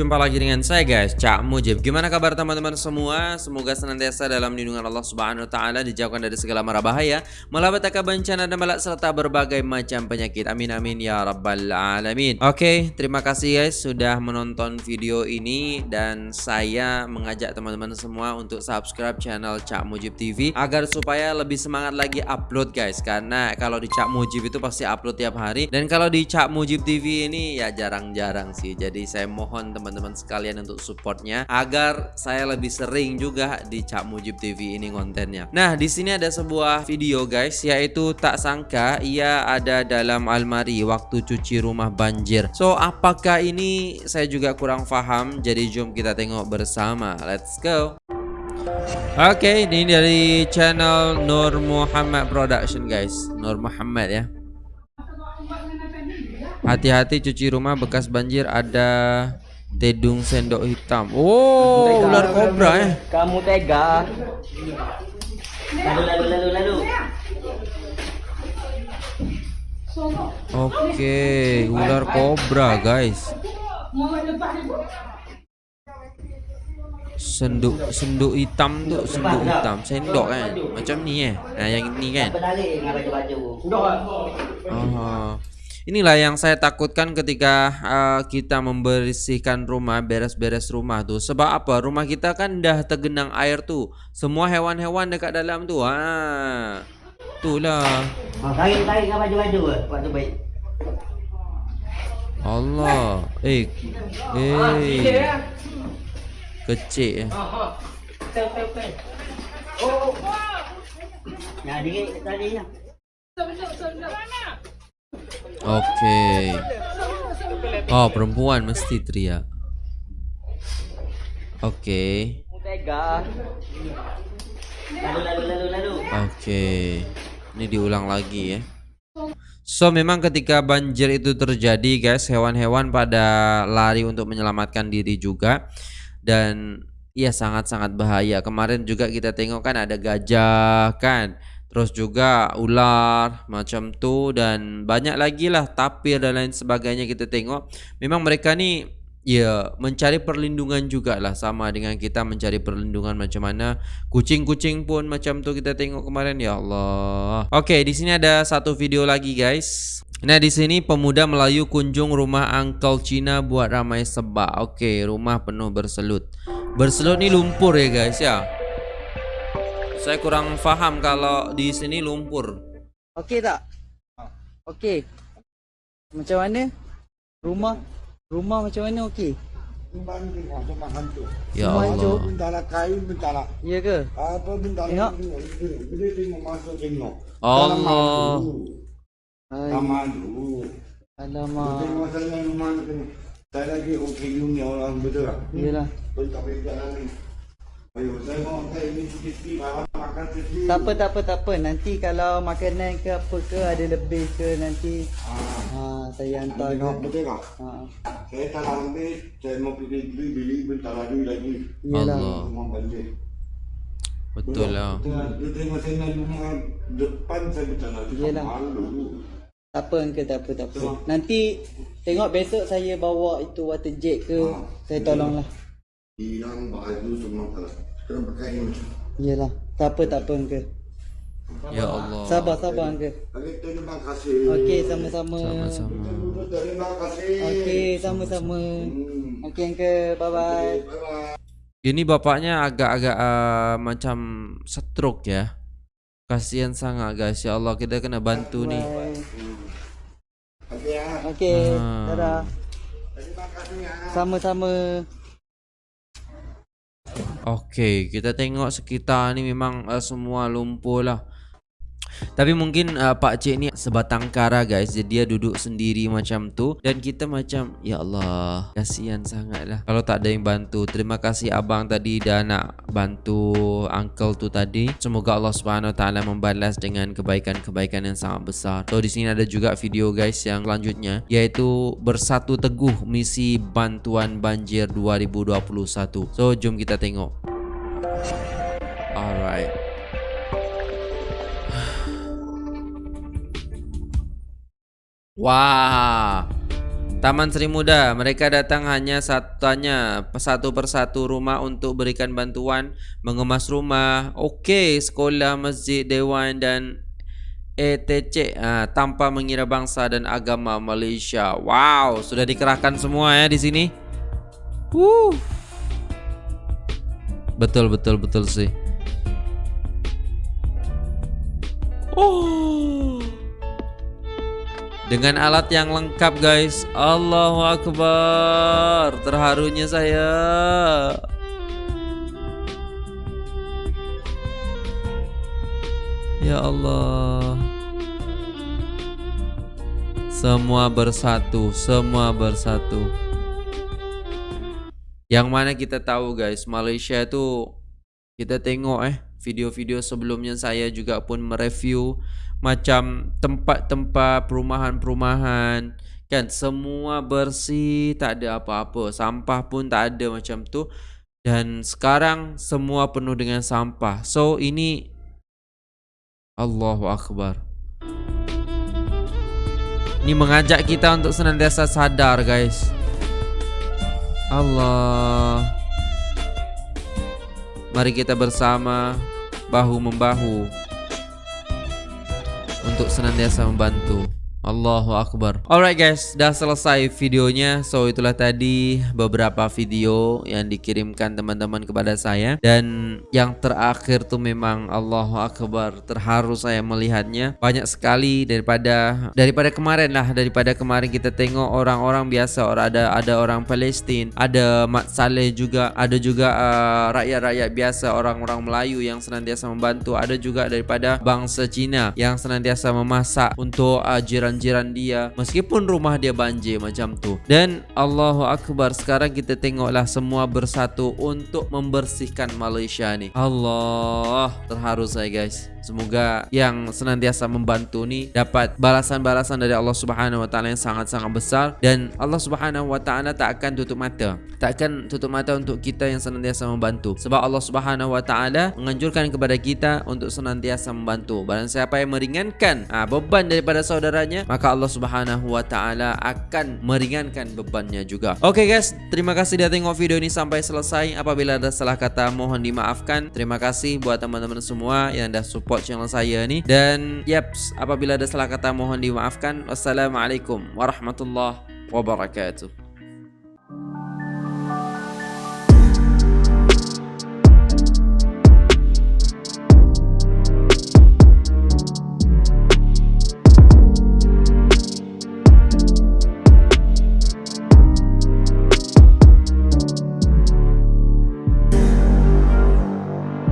berjumpa lagi dengan saya guys, Cak Mujib. Gimana kabar teman-teman semua? Semoga senantiasa dalam lindungan Allah Subhanahu wa taala dijauhkan dari segala mara bahaya, malapetaka bencana dan malak serta berbagai macam penyakit. Amin amin ya rabbal alamin. Oke, terima kasih guys sudah menonton video ini dan saya mengajak teman-teman semua untuk subscribe channel Cak Mujib TV agar supaya lebih semangat lagi upload guys. Karena kalau di Cak Mujib itu pasti upload tiap hari dan kalau di Cak Mujib TV ini ya jarang-jarang sih. Jadi saya mohon teman-teman sekalian untuk supportnya agar saya lebih sering juga di Cak Mujib TV ini kontennya. Nah, di sini ada sebuah video guys yaitu tak sangka ia ada dalam almari waktu cuci rumah banjir. So, apakah ini saya juga kurang paham. Jadi jom kita tengok bersama. Let's go. Oke, okay, ini dari channel Nur Muhammad Production guys. Nur Muhammad ya. Hati-hati cuci rumah bekas banjir ada tedung sendok hitam. Oh, tega, ular kobra ya. Kamu tega. Lalu lalu lalu lalu. Oke, okay, ular kobra guys. Senduk senduk hitam tuh senduk hitam sendok kan macam ni eh nah yang ini kan oh Inilah yang saya takutkan ketika uh, kita membersihkan rumah, beres-beres rumah tuh. Sebab apa? Rumah kita kan dah tergenang air tuh. Semua hewan-hewan dekat dalam tuh. Ha. Itulah. Tarik-tarik dengan baju-baju waktu baik. Allah. Eh. Eh. Kecil eh. Oh. Nah, dikit tadi ya. Oke. Okay. Oh, perempuan mesti teriak. Oke. Okay. Oke. Okay. Ini diulang lagi ya. So memang ketika banjir itu terjadi guys Hewan-hewan pada lari untuk menyelamatkan diri juga Dan ya sangat-sangat bahaya Kemarin juga kita tengok kan ada gajah kan terus juga ular macam tu dan banyak lagi lah tapir dan lain sebagainya kita tengok memang mereka ni ya mencari perlindungan juga lah sama dengan kita mencari perlindungan macam mana kucing-kucing pun macam tu kita tengok kemarin ya Allah oke di sini ada satu video lagi guys Nah di sini pemuda Melayu kunjung rumah Uncle Cina buat ramai sebab. Oke, rumah penuh berselut. Berselut ni lumpur ya guys ya. Saya kurang faham kalau di sini lumpur. Okey tak? Okey. Macam mana? Rumah rumah macam mana okey? Rumah ni rumah hantu. Ya rumah Allah. Hancur, bentara kain, bentara. Ya ke? Apa bentara? Tengok. Bila tengok masuk tengok. Allah. Dulu. Alamak. Tengok sana rumah ni. Tak lagi okey dunia orang betul tak? Yalah. Bentar jalan ni. Tak apa, tak apa, tak apa. Nanti kalau makanan ke apa ke ada lebih ke nanti ha, ha saya hantar ke. Betul tak? Ha. Saya tak ambil, saya mau pergi beli, beli bentar lagi lagi. Allah. Betul lah. Dia tengok saya rumah depan saya bentar lagi. Yelah. Malu. Tak apa Uncle, tak apa, tak apa. Nanti tengok besok saya bawa itu water jet ke, ha. saya tolonglah hilang baju semua tak kena pakai ini Iyalah, tak apa tak apa ke. Ya Allah. Sabar sabar ke. Terima kasih. Okey sama-sama. Sama-sama. Terima kasih. Okey sama-sama. Hmm. Okey ke, bye bye. Ini bapaknya agak-agak uh, macam stroke ya. Kasihan sangat guys. Ya Allah kita kena bantu bye. nih. Okey ya. Okey. Ah. Dadah. Terima kasih ya. Sama-sama. Oke, kita tengok sekitar ni memang uh, semua lumpur lah. Tapi mungkin uh, Pak Cik ni sebatang kara guys. Jadi dia duduk sendiri macam tu. Dan kita macam Ya Allah Kasihan sangat lah Kalau tak ada yang bantu Terima kasih abang tadi Dah nak bantu Uncle tu tadi. Semoga Allah Taala membalas Dengan kebaikan-kebaikan yang sangat besar. So di sini ada juga video guys Yang selanjutnya Iaitu Bersatu Teguh Misi Bantuan Banjir 2021 So jom kita tengok Wah. Taman Sri Muda, mereka datang hanya satunya satu persatu rumah untuk berikan bantuan mengemas rumah. Okey, sekolah, masjid, dewan dan ETC ah, tanpa mengira bangsa dan agama Malaysia. Wow, sudah dikerahkan semua ya di sini. Woo. Betul betul betul sih. Oh. Dengan alat yang lengkap guys. Allahu Akbar. Terharunya saya. Ya Allah. Semua bersatu Semua bersatu. Yang mana kita tahu guys Malaysia itu Kita tengok eh Video-video sebelumnya saya juga pun mereview macam tempat-tempat perumahan-perumahan. Kan semua bersih tak ada apa-apa. Sampah pun tak ada macam tu. Dan sekarang semua penuh dengan sampah. So ini Allahu akbar. Ini mengajak kita untuk senantiasa sadar guys. Allah. Mari kita bersama bahu membahu untuk senantiasa membantu. Allahu Akbar. Alright guys, dah selesai videonya. So itulah tadi beberapa video yang dikirimkan teman-teman kepada saya. Dan yang terakhir tuh memang Allahu Akbar. Terharu saya melihatnya. Banyak sekali daripada daripada kemarin lah. Daripada kemarin kita tengok orang-orang biasa. Orang Ada ada orang Palestin. Ada Mat Saleh juga. Ada juga uh, rakyat-rakyat uh, biasa. Orang-orang Melayu yang senantiasa membantu. Ada juga daripada bangsa Cina Yang senantiasa memasak untuk uh, jiran jiran-jiran dia meskipun rumah dia banjir macam tu dan Allahu Akbar sekarang kita tengoklah semua bersatu untuk membersihkan Malaysia ni Allah terharu saya guys Semoga yang senantiasa membantu ni dapat balasan-balasan dari Allah Subhanahu wa taala yang sangat-sangat besar dan Allah Subhanahu wa taala tak akan tutup mata. Tak akan tutup mata untuk kita yang senantiasa membantu. Sebab Allah Subhanahu wa taala menganjurkan kepada kita untuk senantiasa membantu. Barang siapa yang meringankan ha, beban daripada saudaranya, maka Allah Subhanahu wa taala akan meringankan bebannya juga. Oke okay guys, terima kasih sudah tengok video ini sampai selesai. Apabila ada salah kata mohon dimaafkan. Terima kasih buat teman-teman semua yang dah support channel saya ni dan yaps apabila ada salah kata mohon dimaafkan wassalamualaikum warahmatullahi wabarakatuh